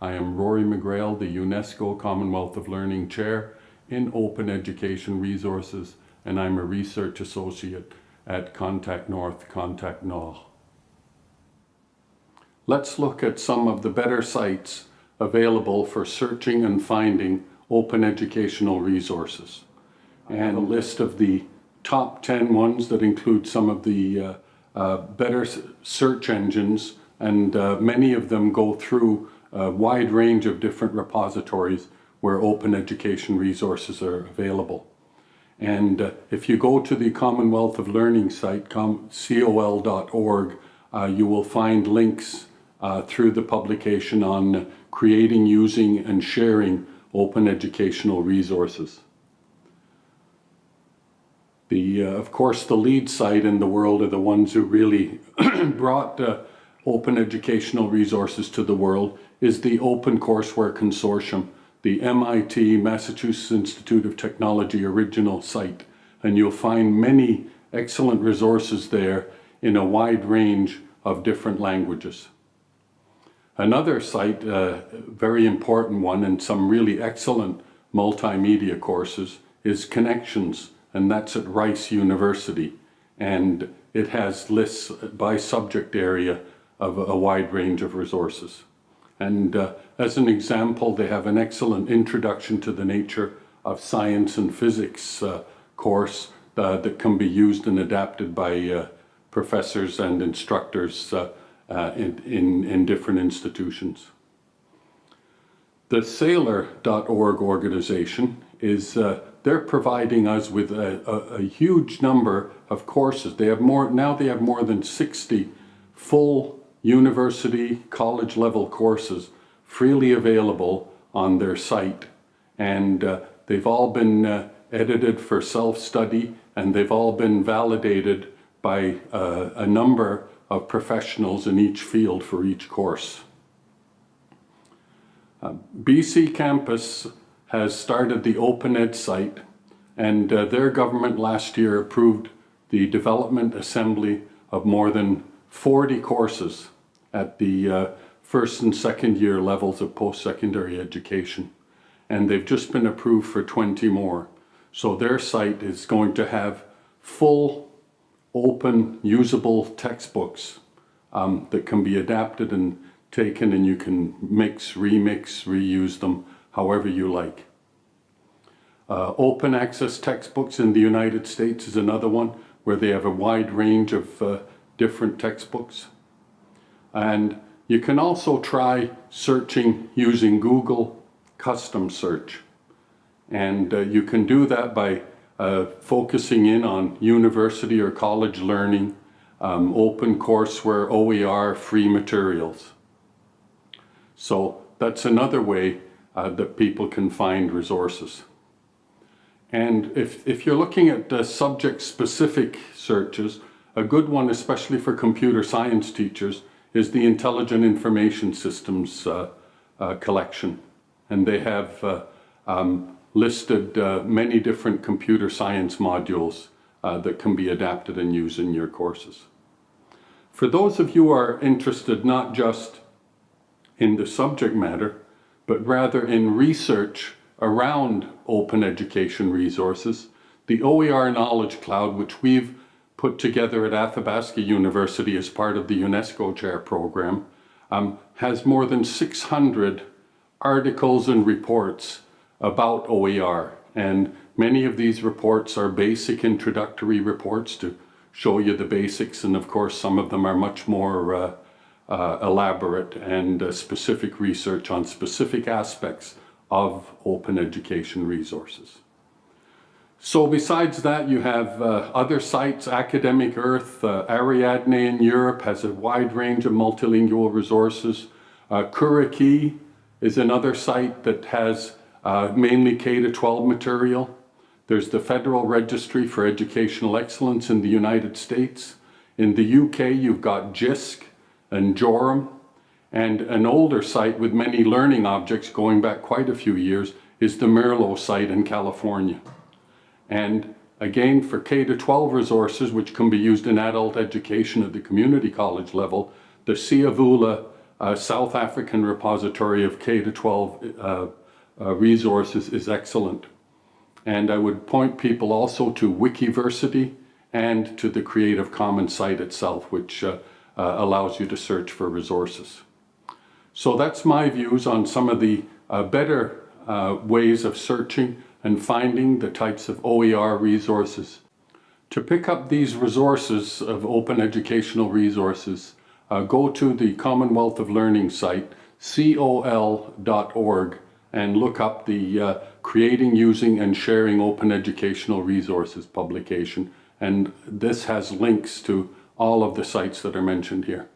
Rory McGreal, the UNESCO Commonwealth of Learning Chair in Open Education Resources, and I'm a research associate at Contact North, Contact Nord. Let's look at some of the better sites available for searching and finding open educational resources. And a list of the top 10 ones that include some of the uh, uh, better search engines and uh, many of them go through a wide range of different repositories where open education resources are available. And uh, if you go to the Commonwealth of Learning site, com col.org, uh, you will find links uh, through the publication on creating, using, and sharing open educational resources. The, uh, of course, the lead site in the world are the ones who really brought uh, open educational resources to the world is the Open Courseware Consortium, the MIT Massachusetts Institute of Technology original site. And you'll find many excellent resources there in a wide range of different languages. Another site, a uh, very important one and some really excellent multimedia courses is Connexions and that's at Rice University and it has lists by subject area of a wide range of resources. And uh, as an example, they have an excellent introduction to the nature of science and physics uh, course uh, that can be used and adapted by uh, professors and instructors uh, uh, in, in, in, different institutions. The Saylor.org organization is, they're providing us with a, a, a huge number of courses. They have more, now they have more than 60 full university, college level courses freely available on their site. And uh, they've all been uh, edited for self-study and they've all been validated by uh, a number of professionals in each field for each course. Uh, BC Campus has started the OpenEd site and uh, their government last year approved the development assembly of more than 40 courses at the uh, first and second year levels of post-secondary education. And they've just been approved for 20 more. So their site is going to have full, open, usable textbooks um, that can be adapted and taken and you can mix, remix, reuse them however you like. Uh, open access textbooks in the United States is another one where they have a wide range of uh, different textbooks. And you can also try searching using Google custom search. And uh, you can do that by uh, focusing in on university or college learning, um, open courseware, OER, free materials. So that's another way uh, that people can find resources. And if, if you're looking at uh, subject-specific searches, a good one, especially for computer science teachers, is the Intelligent Information Systems uh, uh, collection. And they have uh, um, listed uh, many different computer science modules uh, that can be adapted and used in your courses. For those of you who are interested not just in the subject matter, but rather in research around open education resources, the OER Knowledge Cloud, which we've put together at Athabasca University as part of the UNESCO Chair Program, um, has more than 600 articles and reports about OER. And many of these reports are basic introductory reports to show you the basics. And of course, some of them are much more uh, uh, elaborate and uh, specific research on specific aspects of open education resources. So besides that, you have uh, other sites, Academic Earth, uh, Ariadne in Europe has a wide range of multilingual resources. Uh, Curriki is another site that has uh, mainly K-12 material. There's the Federal Registry for Educational Excellence in the United States. In the UK, you've got JISC and Jorum. And an older site with many learning objects going back quite a few years is the Merlot site in California. And again, for K-12 resources, which can be used in adult education at the community college level, the Siyavula uh, South African repository of K-12 uh, uh, resources is excellent. And I would point people also to Wikiversity and to the Creative Commons site itself, which uh, uh, allows you to search for resources. So that's my views on some of the uh, better ways of searching and finding the types of OER resources. To pick up these resources of open educational resources, uh, go to the Commonwealth of Learning site, col.org, and look up the uh, Creating, Using and Sharing Open Educational Resources publication. And this has links to all of the sites that are mentioned here.